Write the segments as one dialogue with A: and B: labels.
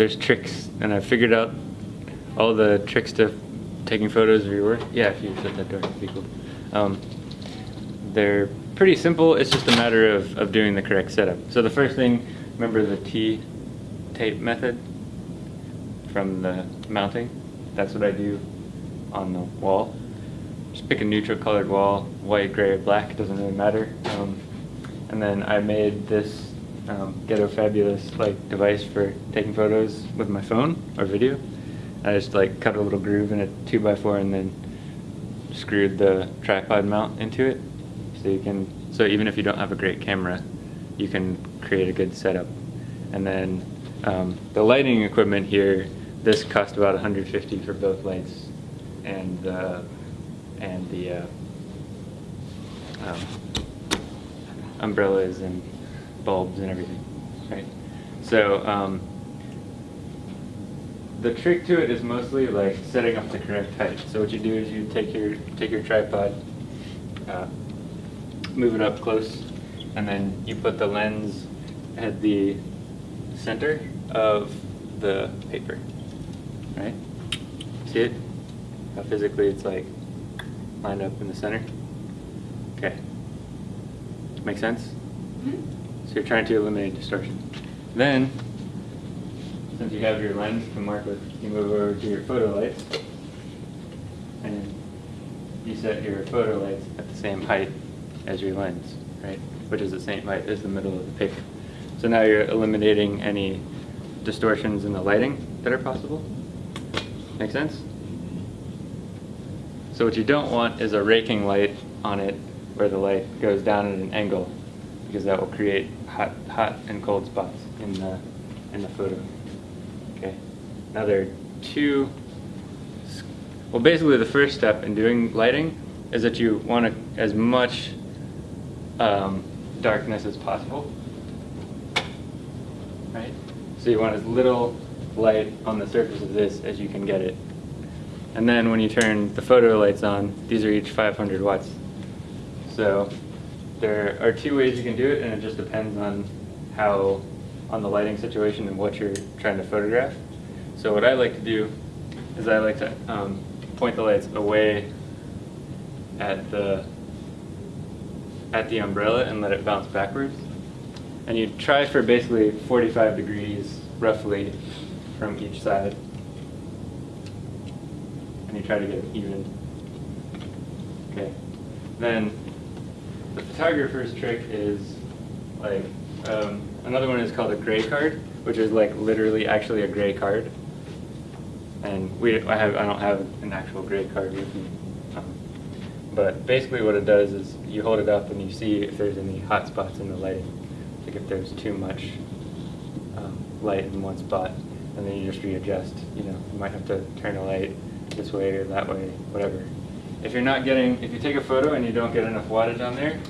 A: there's tricks, and I figured out all the tricks to taking photos of your work. Yeah, if you shut that door, it'd be cool. Um, they're pretty simple. It's just a matter of, of doing the correct setup. So the first thing, remember the T tape method from the mounting? That's what I do on the wall. Just pick a neutral colored wall, white, gray, or black, doesn't really matter. Um, and then I made this um, Ghetto Fabulous like device for taking photos with my phone or video. I just like cut a little groove in a 2x4 and then screwed the tripod mount into it. So you can, so even if you don't have a great camera, you can create a good setup. And then um, the lighting equipment here, this cost about 150 for both lights and uh, and the uh, um, umbrellas and bulbs and everything, right? So um, the trick to it is mostly like setting up the correct height. So what you do is you take your take your tripod, uh, move it up close, and then you put the lens at the center of the paper, right? See it? How physically it's like lined up in the center? Okay. Make sense?
B: Mm-hmm.
A: So you're trying to eliminate distortion. Then, since you have your lens to mark with, you move over to your photo lights, and you set your photo lights at the same height as your lens, right? Which is the same height as the middle of the paper. So now you're eliminating any distortions in the lighting that are possible. Make sense? So what you don't want is a raking light on it where the light goes down at an angle because that will create hot, hot and cold spots in the, in the photo. Okay. Now there are two, well basically the first step in doing lighting is that you want as much um, darkness as possible. Right? So you want as little light on the surface of this as you can get it. And then when you turn the photo lights on, these are each 500 watts. So there are two ways you can do it, and it just depends on how, on the lighting situation and what you're trying to photograph. So what I like to do is I like to um, point the lights away at the at the umbrella and let it bounce backwards. And you try for basically 45 degrees roughly from each side. And you try to get it even. Okay. Then the photographer's trick is like, um, another one is called a gray card, which is like literally actually a gray card. And we, I have, I don't have an actual gray card with me. Um, but basically what it does is you hold it up and you see if there's any hot spots in the lighting. Like if there's too much um, light in one spot, and then you just readjust. You know, you might have to turn the light this way or that way, whatever. If you're not getting, if you take a photo and you don't get enough wattage on there,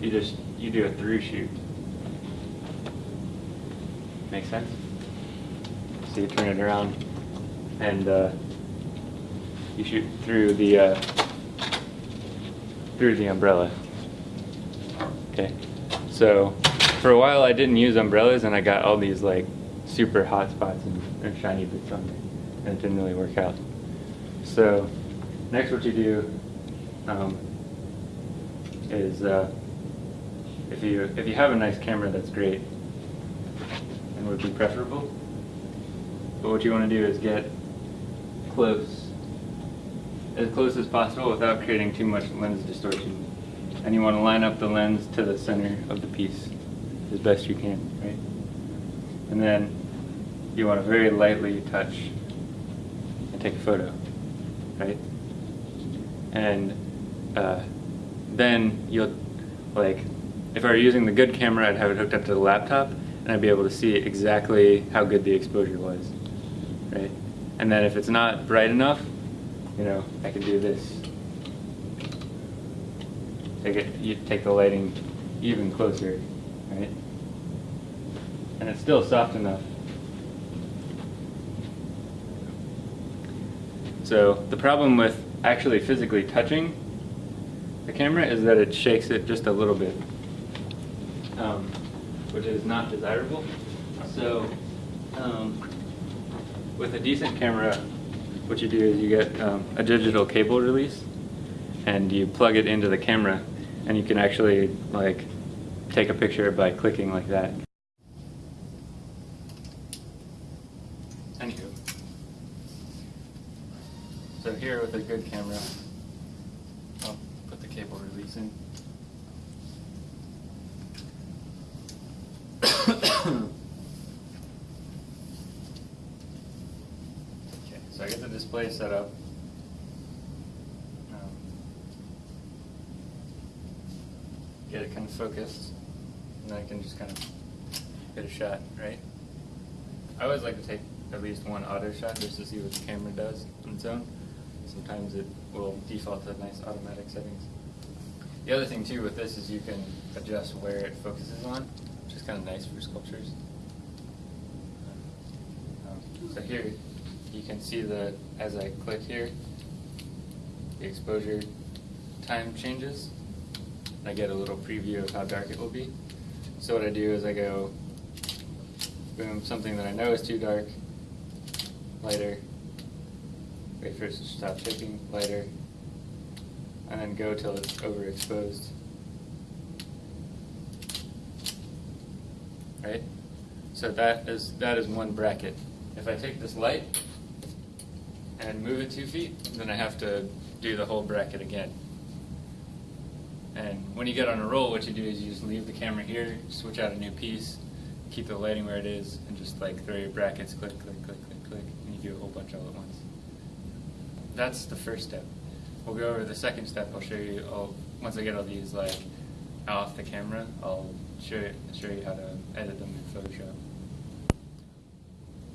A: you just, you do a through shoot. Make sense? So you turn it around and uh, you shoot through the, uh, through the umbrella. Okay, so for a while I didn't use umbrellas and I got all these like super hot spots and, and shiny bits on there and it didn't really work out. So next what you do um, is uh, if you if you have a nice camera that's great. And would be preferable. But what you want to do is get close as close as possible without creating too much lens distortion. And you want to line up the lens to the center of the piece as best you can right? And then you want to very lightly touch and take a photo right? And uh, then you'll, like, if I were using the good camera, I'd have it hooked up to the laptop, and I'd be able to see exactly how good the exposure was, right? And then if it's not bright enough, you know, I can do this. Take it, you take the lighting even closer, right? And it's still soft enough. So the problem with actually physically touching the camera is that it shakes it just a little bit, um, which is not desirable. So um, with a decent camera, what you do is you get um, a digital cable release, and you plug it into the camera, and you can actually like take a picture by clicking like that. Anywho, so here with a good camera, I'll put the cable release in. Okay, so I get the display set up. Um, Get it kind of focused, and then I can just kind of get a shot, right? I always like to take at least one auto shot just to see what the camera does on its own. Sometimes it will default to nice automatic settings. The other thing too with this is you can adjust where it focuses on, which is kind of nice for sculptures. Um, So here, you can see that as I click here, the exposure time changes. And I get a little preview of how dark it will be. So what I do is I go, boom, something that I know is too dark, lighter, wait for it to stop shaking, lighter, and then go till it's overexposed. Right? So that is that is one bracket. If I take this light and move it two feet, then I have to do the whole bracket again. And when you get on a roll, what you do is you just leave the camera here, switch out a new piece, keep the lighting where it is, and just like throw your brackets, click, click, click, click, click, and you do a whole bunch all at once. That's the first step. We'll go over the second step. I'll show you. I'll, once I get all these like off the camera, I'll show you, show you how to edit them in Photoshop.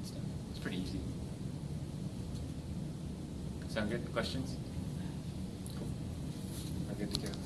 A: It's pretty easy. Sound good? Questions? Cool. I'm good to go.